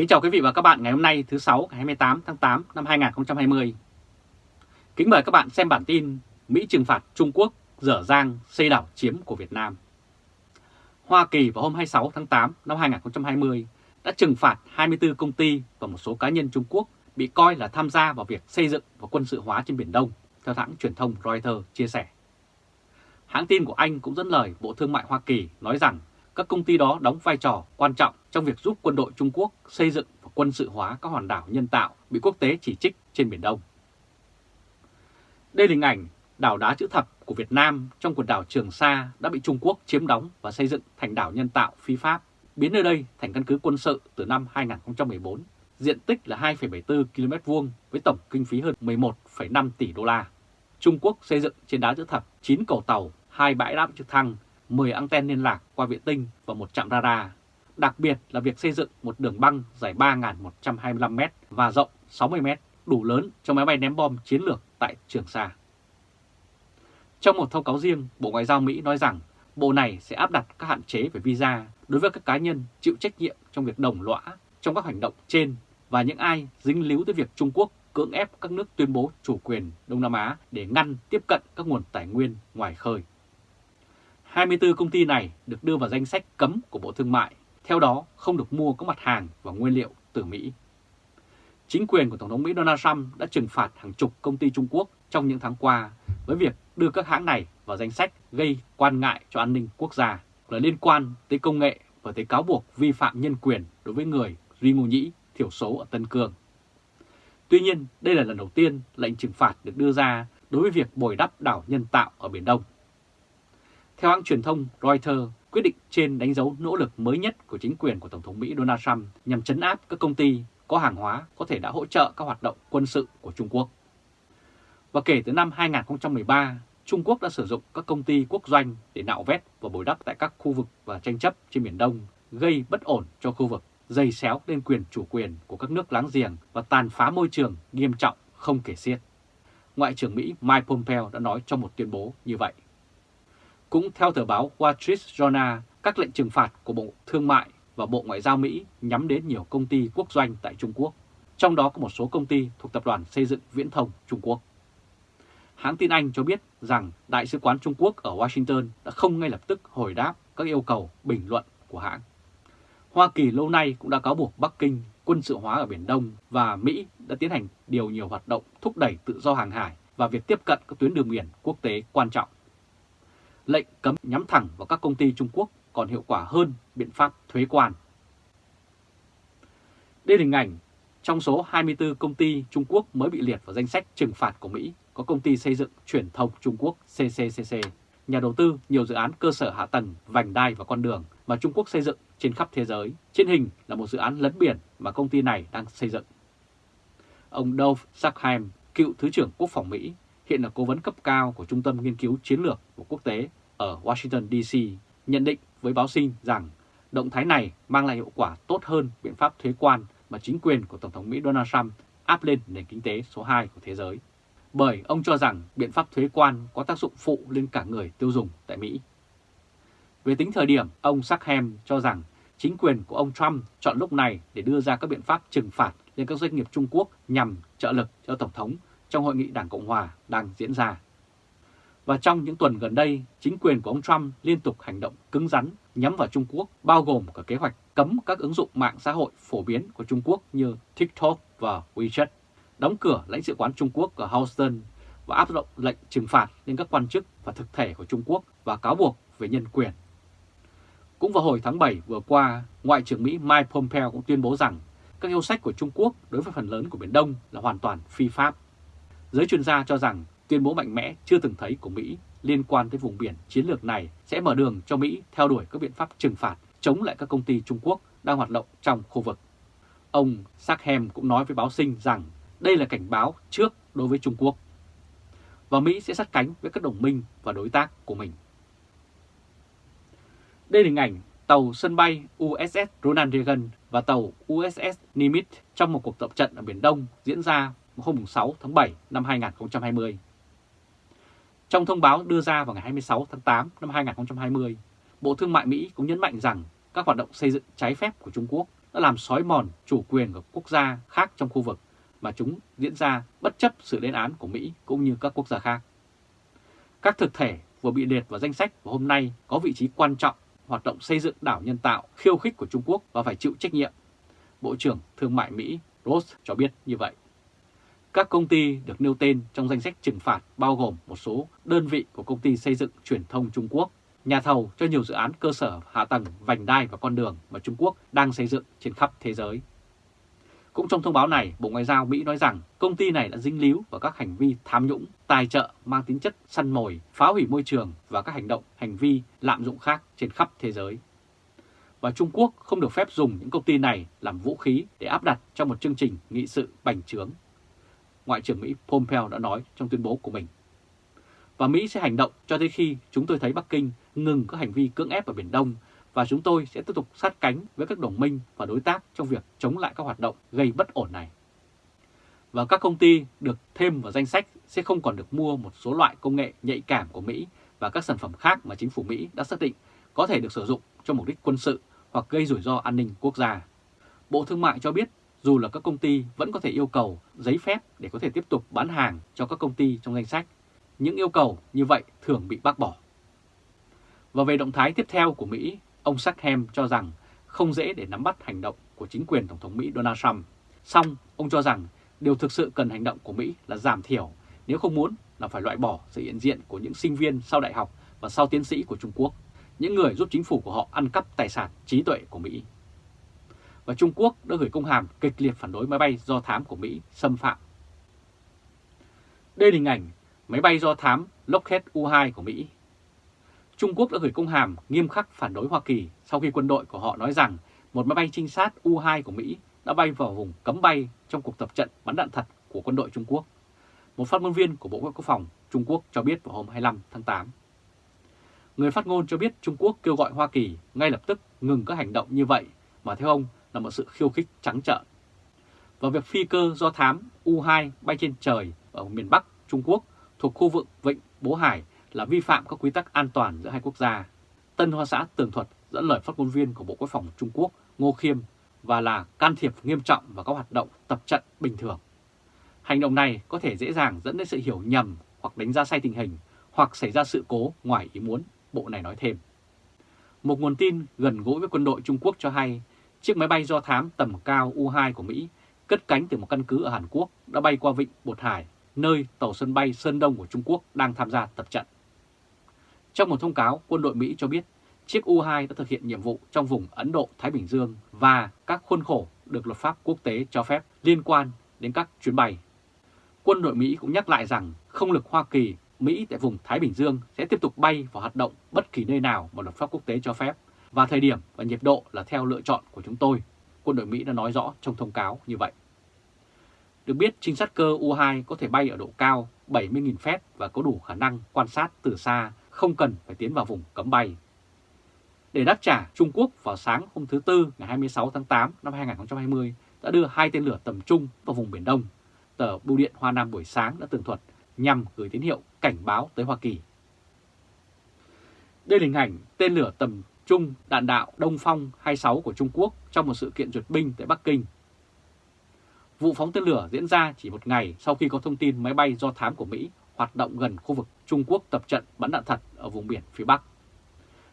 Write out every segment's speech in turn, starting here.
Kính chào quý vị và các bạn ngày hôm nay thứ 6 ngày 28 tháng 8 năm 2020. Kính mời các bạn xem bản tin Mỹ trừng phạt Trung Quốc dở dang xây đảo chiếm của Việt Nam. Hoa Kỳ vào hôm 26 tháng 8 năm 2020 đã trừng phạt 24 công ty và một số cá nhân Trung Quốc bị coi là tham gia vào việc xây dựng và quân sự hóa trên Biển Đông, theo hãng truyền thông Reuters chia sẻ. Hãng tin của Anh cũng dẫn lời Bộ Thương mại Hoa Kỳ nói rằng các công ty đó đóng vai trò quan trọng trong việc giúp quân đội Trung Quốc xây dựng và quân sự hóa các hòn đảo nhân tạo bị quốc tế chỉ trích trên Biển Đông. Đây là hình ảnh đảo đá chữ thập của Việt Nam trong quần đảo Trường Sa đã bị Trung Quốc chiếm đóng và xây dựng thành đảo nhân tạo phi pháp, biến nơi đây thành căn cứ quân sự từ năm 2014, diện tích là 2,74 km vuông với tổng kinh phí hơn 11,5 tỷ đô la. Trung Quốc xây dựng trên đá chữ thập 9 cầu tàu, hai bãi đáp trực thăng, 10 anten liên lạc qua vệ tinh và một trạm radar. Đặc biệt là việc xây dựng một đường băng dài 3.125m và rộng 60m, đủ lớn cho máy bay ném bom chiến lược tại Trường Sa. Trong một thông cáo riêng, Bộ Ngoại giao Mỹ nói rằng Bộ này sẽ áp đặt các hạn chế về visa đối với các cá nhân chịu trách nhiệm trong việc đồng lõa trong các hành động trên và những ai dính líu tới việc Trung Quốc cưỡng ép các nước tuyên bố chủ quyền Đông Nam Á để ngăn tiếp cận các nguồn tài nguyên ngoài khơi. 24 công ty này được đưa vào danh sách cấm của Bộ Thương mại, theo đó không được mua các mặt hàng và nguyên liệu từ Mỹ. Chính quyền của Tổng thống Mỹ Donald Trump đã trừng phạt hàng chục công ty Trung Quốc trong những tháng qua với việc đưa các hãng này vào danh sách gây quan ngại cho an ninh quốc gia là liên quan tới công nghệ và tới cáo buộc vi phạm nhân quyền đối với người Duy Ngô Nhĩ thiểu số ở Tân Cương. Tuy nhiên, đây là lần đầu tiên lệnh trừng phạt được đưa ra đối với việc bồi đắp đảo nhân tạo ở Biển Đông. Theo hãng truyền thông Reuters, quyết định trên đánh dấu nỗ lực mới nhất của chính quyền của Tổng thống Mỹ Donald Trump nhằm chấn áp các công ty có hàng hóa có thể đã hỗ trợ các hoạt động quân sự của Trung Quốc. Và kể từ năm 2013, Trung Quốc đã sử dụng các công ty quốc doanh để nạo vét và bồi đắp tại các khu vực và tranh chấp trên Biển Đông, gây bất ổn cho khu vực, dày xéo lên quyền chủ quyền của các nước láng giềng và tàn phá môi trường nghiêm trọng không kể xiết. Ngoại trưởng Mỹ Mike Pompeo đã nói trong một tuyên bố như vậy. Cũng theo tờ báo Wall Street Journal, các lệnh trừng phạt của Bộ Thương mại và Bộ Ngoại giao Mỹ nhắm đến nhiều công ty quốc doanh tại Trung Quốc, trong đó có một số công ty thuộc Tập đoàn Xây dựng Viễn thông Trung Quốc. Hãng tin Anh cho biết rằng Đại sứ quán Trung Quốc ở Washington đã không ngay lập tức hồi đáp các yêu cầu bình luận của hãng. Hoa Kỳ lâu nay cũng đã cáo buộc Bắc Kinh quân sự hóa ở Biển Đông và Mỹ đã tiến hành điều nhiều hoạt động thúc đẩy tự do hàng hải và việc tiếp cận các tuyến đường biển quốc tế quan trọng lệnh cấm nhắm thẳng vào các công ty Trung Quốc còn hiệu quả hơn biện pháp thuế quan. Đây là hình ảnh trong số 24 công ty Trung Quốc mới bị liệt vào danh sách trừng phạt của Mỹ có công ty xây dựng truyền thông Trung Quốc CCCC, nhà đầu tư nhiều dự án cơ sở hạ tầng, vành đai và con đường mà Trung Quốc xây dựng trên khắp thế giới. Trên hình là một dự án lấn biển mà công ty này đang xây dựng. Ông Dove Sackheim, cựu Thứ trưởng Quốc phòng Mỹ, hiện là cố vấn cấp cao của Trung tâm Nghiên cứu Chiến lược của Quốc tế ở Washington DC nhận định với báo sinh rằng động thái này mang lại hiệu quả tốt hơn biện pháp thuế quan mà chính quyền của Tổng thống Mỹ Donald Trump áp lên nền kinh tế số 2 của thế giới. Bởi ông cho rằng biện pháp thuế quan có tác dụng phụ lên cả người tiêu dùng tại Mỹ. Về tính thời điểm, ông Sackham cho rằng chính quyền của ông Trump chọn lúc này để đưa ra các biện pháp trừng phạt lên các doanh nghiệp Trung Quốc nhằm trợ lực cho Tổng thống trong hội nghị Đảng Cộng Hòa đang diễn ra. Và trong những tuần gần đây, chính quyền của ông Trump liên tục hành động cứng rắn nhắm vào Trung Quốc, bao gồm cả kế hoạch cấm các ứng dụng mạng xã hội phổ biến của Trung Quốc như TikTok và WeChat, đóng cửa lãnh sự quán Trung Quốc ở Houston và áp dụng lệnh trừng phạt lên các quan chức và thực thể của Trung Quốc và cáo buộc về nhân quyền. Cũng vào hồi tháng 7 vừa qua, Ngoại trưởng Mỹ Mike Pompeo cũng tuyên bố rằng các yêu sách của Trung Quốc đối với phần lớn của Biển Đông là hoàn toàn phi pháp. Giới chuyên gia cho rằng tuyên bố mạnh mẽ chưa từng thấy của Mỹ liên quan tới vùng biển chiến lược này sẽ mở đường cho Mỹ theo đuổi các biện pháp trừng phạt, chống lại các công ty Trung Quốc đang hoạt động trong khu vực. Ông Sachem cũng nói với báo sinh rằng đây là cảnh báo trước đối với Trung Quốc và Mỹ sẽ sát cánh với các đồng minh và đối tác của mình. Đây là hình ảnh tàu sân bay USS Ronald Reagan và tàu USS Nimitz trong một cuộc tập trận ở Biển Đông diễn ra hôm 6 tháng 7 năm 2020. Trong thông báo đưa ra vào ngày 26 tháng 8 năm 2020, Bộ Thương mại Mỹ cũng nhấn mạnh rằng các hoạt động xây dựng trái phép của Trung Quốc đã làm xói mòn chủ quyền của quốc gia khác trong khu vực mà chúng diễn ra bất chấp sự lên án của Mỹ cũng như các quốc gia khác. Các thực thể vừa bị liệt vào danh sách và hôm nay có vị trí quan trọng hoạt động xây dựng đảo nhân tạo khiêu khích của Trung Quốc và phải chịu trách nhiệm. Bộ trưởng Thương mại Mỹ Ross cho biết như vậy. Các công ty được nêu tên trong danh sách trừng phạt bao gồm một số đơn vị của công ty xây dựng truyền thông Trung Quốc, nhà thầu cho nhiều dự án cơ sở hạ tầng, vành đai và con đường mà Trung Quốc đang xây dựng trên khắp thế giới. Cũng trong thông báo này, Bộ Ngoại giao Mỹ nói rằng công ty này đã dính líu vào các hành vi tham nhũng, tài trợ mang tính chất săn mồi, phá hủy môi trường và các hành động, hành vi lạm dụng khác trên khắp thế giới. Và Trung Quốc không được phép dùng những công ty này làm vũ khí để áp đặt trong một chương trình nghị sự bành trướng. Ngoại trưởng Mỹ Pompeo đã nói trong tuyên bố của mình. Và Mỹ sẽ hành động cho tới khi chúng tôi thấy Bắc Kinh ngừng các hành vi cưỡng ép ở Biển Đông và chúng tôi sẽ tiếp tục sát cánh với các đồng minh và đối tác trong việc chống lại các hoạt động gây bất ổn này. Và các công ty được thêm vào danh sách sẽ không còn được mua một số loại công nghệ nhạy cảm của Mỹ và các sản phẩm khác mà chính phủ Mỹ đã xác định có thể được sử dụng cho mục đích quân sự hoặc gây rủi ro an ninh quốc gia. Bộ Thương mại cho biết dù là các công ty vẫn có thể yêu cầu giấy phép để có thể tiếp tục bán hàng cho các công ty trong danh sách, những yêu cầu như vậy thường bị bác bỏ. Và về động thái tiếp theo của Mỹ Ông Sackham cho rằng không dễ để nắm bắt hành động của chính quyền Tổng thống Mỹ Donald Trump. Xong, ông cho rằng điều thực sự cần hành động của Mỹ là giảm thiểu, nếu không muốn là phải loại bỏ sự hiện diện của những sinh viên sau đại học và sau tiến sĩ của Trung Quốc, những người giúp chính phủ của họ ăn cắp tài sản trí tuệ của Mỹ. Và Trung Quốc đã gửi công hàm kịch liệt phản đối máy bay do thám của Mỹ xâm phạm. Đây là hình ảnh máy bay do thám Lockheed U-2 của Mỹ Trung Quốc đã gửi công hàm nghiêm khắc phản đối Hoa Kỳ sau khi quân đội của họ nói rằng một máy bay trinh sát U-2 của Mỹ đã bay vào vùng cấm bay trong cuộc tập trận bắn đạn thật của quân đội Trung Quốc. Một phát ngôn viên của Bộ Quốc phòng Trung Quốc cho biết vào hôm 25 tháng 8. Người phát ngôn cho biết Trung Quốc kêu gọi Hoa Kỳ ngay lập tức ngừng các hành động như vậy mà theo ông là một sự khiêu khích trắng trợn. Và việc phi cơ do thám U-2 bay trên trời ở miền Bắc Trung Quốc thuộc khu vực Vịnh Bố Hải là vi phạm các quy tắc an toàn giữa hai quốc gia. Tân Hoa Xã tường thuật dẫn lời phát ngôn viên của Bộ Quốc phòng Trung Quốc Ngô Khiêm và là can thiệp nghiêm trọng vào các hoạt động tập trận bình thường. Hành động này có thể dễ dàng dẫn đến sự hiểu nhầm hoặc đánh giá sai tình hình hoặc xảy ra sự cố ngoài ý muốn, Bộ này nói thêm. Một nguồn tin gần gũi với quân đội Trung Quốc cho hay chiếc máy bay do thám tầm cao U-2 của Mỹ cất cánh từ một căn cứ ở Hàn Quốc đã bay qua vịnh Bột Hải, nơi tàu sân bay Sơn Đông của Trung Quốc đang tham gia tập trận. Trong một thông cáo, quân đội Mỹ cho biết chiếc U-2 đã thực hiện nhiệm vụ trong vùng Ấn Độ-Thái Bình Dương và các khuôn khổ được luật pháp quốc tế cho phép liên quan đến các chuyến bay. Quân đội Mỹ cũng nhắc lại rằng không lực Hoa Kỳ, Mỹ tại vùng Thái Bình Dương sẽ tiếp tục bay và hoạt động bất kỳ nơi nào mà luật pháp quốc tế cho phép và thời điểm và nhiệt độ là theo lựa chọn của chúng tôi. Quân đội Mỹ đã nói rõ trong thông cáo như vậy. Được biết, trinh sát cơ U-2 có thể bay ở độ cao 70.000 feet và có đủ khả năng quan sát từ xa không cần phải tiến vào vùng cấm bay. Để đáp trả, Trung Quốc vào sáng hôm thứ Tư ngày 26 tháng 8 năm 2020 đã đưa hai tên lửa tầm trung vào vùng Biển Đông. Tờ Bưu điện Hoa Nam buổi sáng đã tường thuật nhằm gửi tín hiệu cảnh báo tới Hoa Kỳ. Đây là hình ảnh tên lửa tầm trung đạn đạo Đông Phong 26 của Trung Quốc trong một sự kiện duyệt binh tại Bắc Kinh. Vụ phóng tên lửa diễn ra chỉ một ngày sau khi có thông tin máy bay do thám của Mỹ hoạt động gần khu vực Trung Quốc tập trận bắn đạn thật ở vùng biển phía Bắc.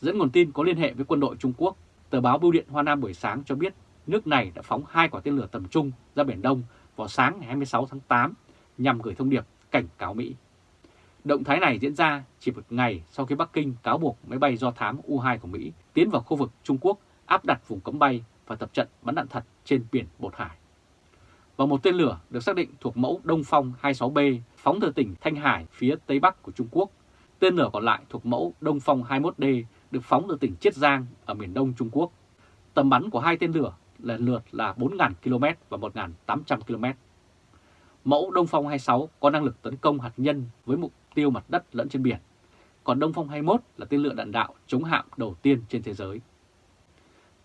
Dẫn nguồn tin có liên hệ với quân đội Trung Quốc, tờ báo Bưu điện Hoa Nam buổi sáng cho biết nước này đã phóng hai quả tên lửa tầm trung ra Biển Đông vào sáng ngày 26 tháng 8 nhằm gửi thông điệp cảnh cáo Mỹ. Động thái này diễn ra chỉ một ngày sau khi Bắc Kinh cáo buộc máy bay do thám U-2 của Mỹ tiến vào khu vực Trung Quốc, áp đặt vùng cấm bay và tập trận bắn đạn thật trên biển Bột Hải và một tên lửa được xác định thuộc mẫu Đông Phong 26B phóng từ tỉnh Thanh Hải phía Tây Bắc của Trung Quốc. Tên lửa còn lại thuộc mẫu Đông Phong 21D được phóng từ tỉnh Chiết Giang ở miền Đông Trung Quốc. Tầm bắn của hai tên lửa lần lượt là 4.000 km và 1.800 km. Mẫu Đông Phong 26 có năng lực tấn công hạt nhân với mục tiêu mặt đất lẫn trên biển. Còn Đông Phong 21 là tên lửa đạn đạo chống hạm đầu tiên trên thế giới.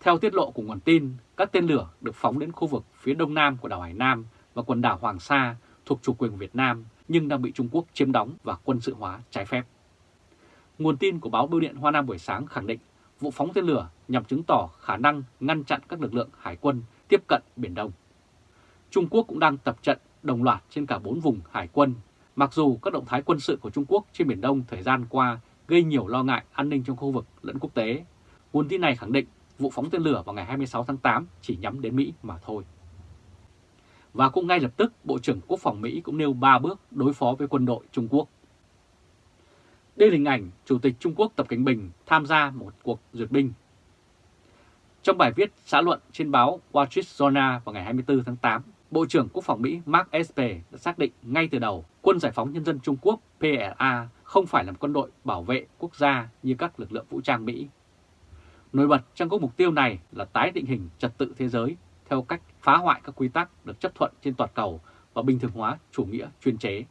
Theo tiết lộ của nguồn tin, các tên lửa được phóng đến khu vực phía đông nam của đảo Hải Nam và quần đảo Hoàng Sa thuộc chủ quyền Việt Nam nhưng đang bị Trung Quốc chiếm đóng và quân sự hóa trái phép. Nguồn tin của báo Bưu điện Hoa Nam buổi sáng khẳng định vụ phóng tên lửa nhằm chứng tỏ khả năng ngăn chặn các lực lượng hải quân tiếp cận Biển Đông. Trung Quốc cũng đang tập trận đồng loạt trên cả bốn vùng hải quân, mặc dù các động thái quân sự của Trung Quốc trên Biển Đông thời gian qua gây nhiều lo ngại an ninh trong khu vực lẫn quốc tế. Nguồn tin này khẳng định vụ phóng tên lửa vào ngày 26 tháng 8 chỉ nhắm đến Mỹ mà thôi. Và cũng ngay lập tức, Bộ trưởng Quốc phòng Mỹ cũng nêu 3 bước đối phó với quân đội Trung Quốc. Đây là hình ảnh Chủ tịch Trung Quốc Tập Cảnh Bình tham gia một cuộc duyệt binh. Trong bài viết xã luận trên báo Wall Street Journal vào ngày 24 tháng 8, Bộ trưởng Quốc phòng Mỹ Mark Esper đã xác định ngay từ đầu Quân Giải phóng Nhân dân Trung Quốc PLA không phải là quân đội bảo vệ quốc gia như các lực lượng vũ trang Mỹ. Nổi bật trong các mục tiêu này là tái định hình trật tự thế giới theo cách phá hoại các quy tắc được chấp thuận trên toàn cầu và bình thường hóa chủ nghĩa chuyên chế.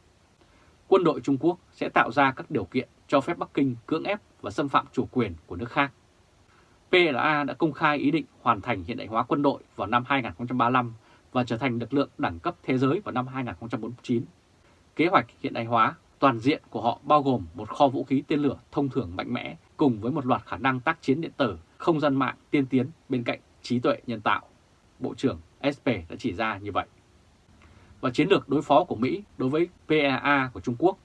Quân đội Trung Quốc sẽ tạo ra các điều kiện cho phép Bắc Kinh cưỡng ép và xâm phạm chủ quyền của nước khác. PLA đã công khai ý định hoàn thành hiện đại hóa quân đội vào năm 2035 và trở thành lực lượng đẳng cấp thế giới vào năm 2049. Kế hoạch hiện đại hóa toàn diện của họ bao gồm một kho vũ khí tên lửa thông thường mạnh mẽ cùng với một loạt khả năng tác chiến điện tử, không gian mạng tiên tiến bên cạnh trí tuệ nhân tạo. Bộ trưởng SP đã chỉ ra như vậy. Và chiến lược đối phó của Mỹ đối với PAA của Trung Quốc,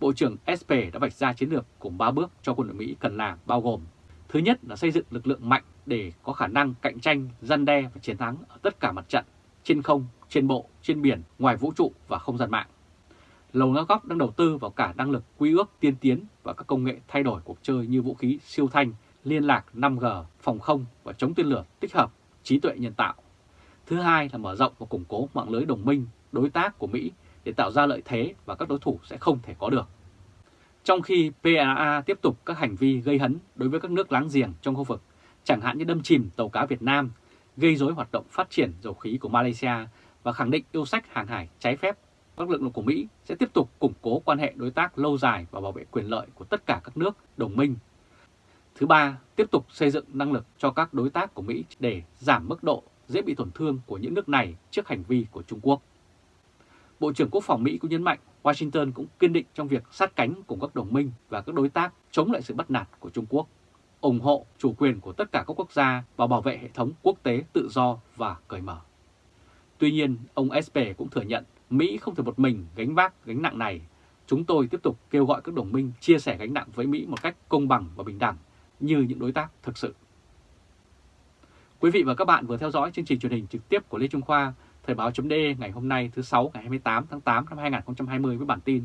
Bộ trưởng SP đã vạch ra chiến lược cùng 3 bước cho quân đội Mỹ cần làm bao gồm Thứ nhất là xây dựng lực lượng mạnh để có khả năng cạnh tranh, gian đe và chiến thắng ở tất cả mặt trận, trên không, trên bộ, trên biển, ngoài vũ trụ và không gian mạng. Lầu Năm Góc đang đầu tư vào cả năng lực quy ước tiên tiến và các công nghệ thay đổi cuộc chơi như vũ khí siêu thanh, liên lạc 5G, phòng không và chống tên lửa tích hợp, trí tuệ nhân tạo. Thứ hai là mở rộng và củng cố mạng lưới đồng minh, đối tác của Mỹ để tạo ra lợi thế và các đối thủ sẽ không thể có được. Trong khi PAA tiếp tục các hành vi gây hấn đối với các nước láng giềng trong khu vực, chẳng hạn như đâm chìm tàu cá Việt Nam, gây rối hoạt động phát triển dầu khí của Malaysia và khẳng định yêu sách hàng hải trái phép, các lực lượng của Mỹ sẽ tiếp tục củng cố quan hệ đối tác lâu dài và bảo vệ quyền lợi của tất cả các nước đồng minh. Thứ ba, tiếp tục xây dựng năng lực cho các đối tác của Mỹ để giảm mức độ dễ bị tổn thương của những nước này trước hành vi của Trung Quốc. Bộ trưởng Quốc phòng Mỹ cũng nhấn mạnh Washington cũng kiên định trong việc sát cánh cùng các đồng minh và các đối tác chống lại sự bắt nạt của Trung Quốc, ủng hộ chủ quyền của tất cả các quốc gia và bảo vệ hệ thống quốc tế tự do và cởi mở. Tuy nhiên, ông Esper cũng thừa nhận Mỹ không thể một mình gánh vác gánh nặng này. Chúng tôi tiếp tục kêu gọi các đồng minh chia sẻ gánh nặng với Mỹ một cách công bằng và bình đẳng như những đối tác thực sự. Quý vị và các bạn vừa theo dõi chương trình truyền hình trực tiếp của Lê Trung Khoa Thời báo chấm ngày hôm nay thứ 6 ngày 28 tháng 8 năm 2020 với bản tin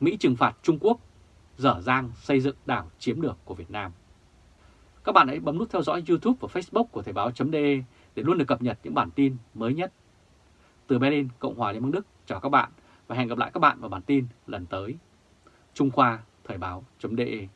Mỹ trừng phạt Trung Quốc, dở dang xây dựng đảo chiếm được của Việt Nam. Các bạn hãy bấm nút theo dõi YouTube và Facebook của Thời báo .de để luôn được cập nhật những bản tin mới nhất. Từ Berlin, Cộng hòa Liên bang Đức, chào các bạn và hẹn gặp lại các bạn vào bản tin lần tới. Trung Khoa Thời báo .de